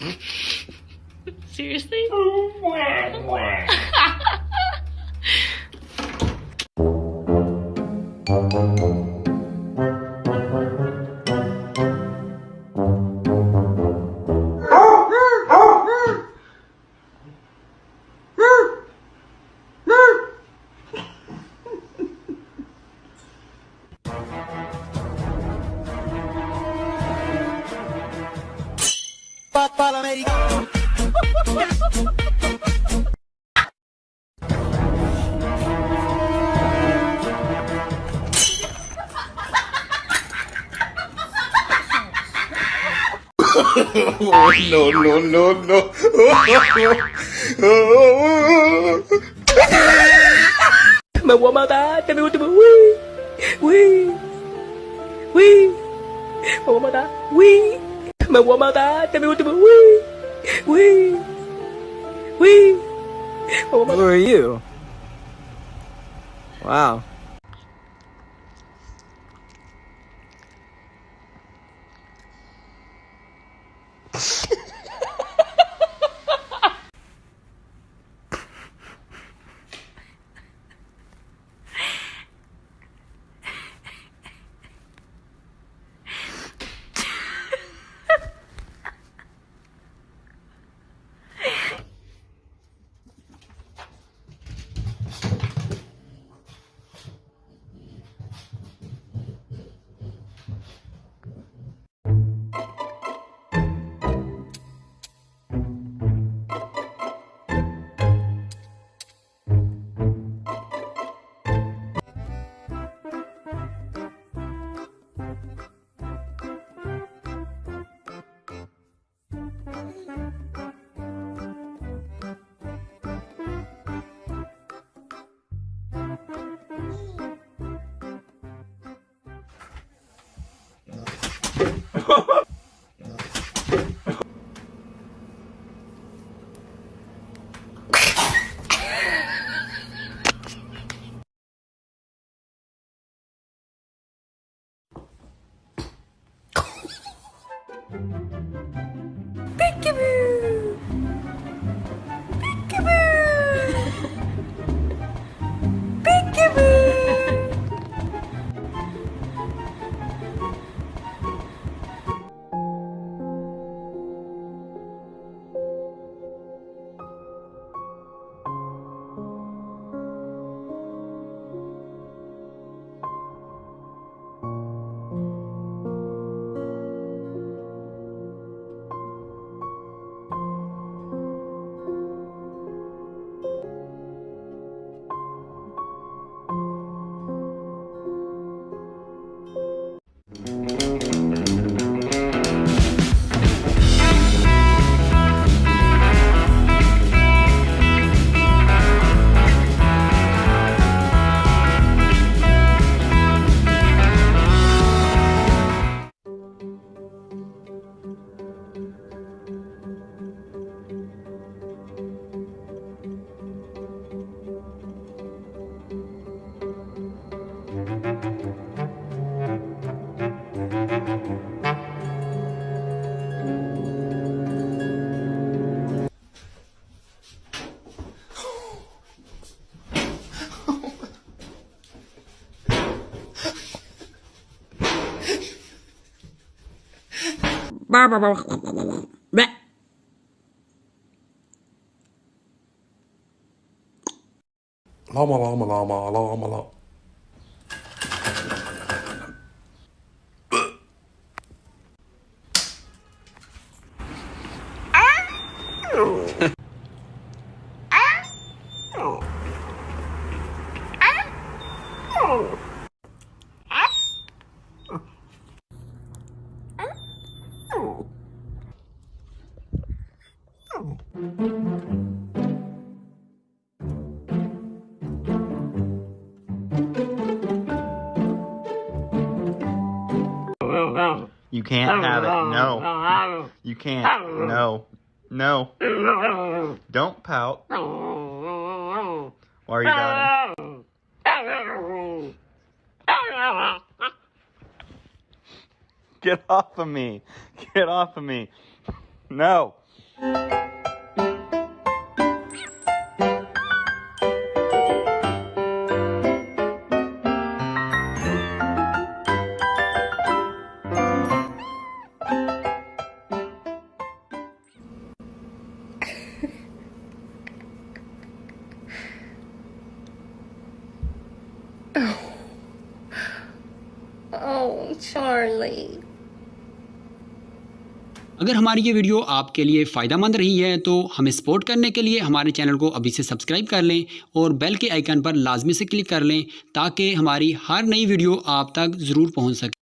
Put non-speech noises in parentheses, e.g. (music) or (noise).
(laughs) Seriously? (laughs) Oh, no, no, no, no. Me voy a matar, te me gusta, uy, uy, uy, me voy a matar, uy, me voy a matar, te me gusta, uy, uy, uy, me voy a matar. Who are you? Wow. Peekaboo! لاما لاما لاما لاما لاما llama. You can't have it. No. You can't. No. No. Don't pout. Why are you pouting? Get off of me. Get off of me. No. Oh. oh, Charlie. अगर हमारी ये video आपके लिए फ़ायदा मंद रही है तो हमें सपोर्ट करने के लिए हमारे चैनल को अभी से सब्सक्राइब कर लें और बेल के आइकन पर लाजमी से क्लिक कर लें, ताकि हमारी हर नई वीडियो आप तक ज़रूर पहुँच सके।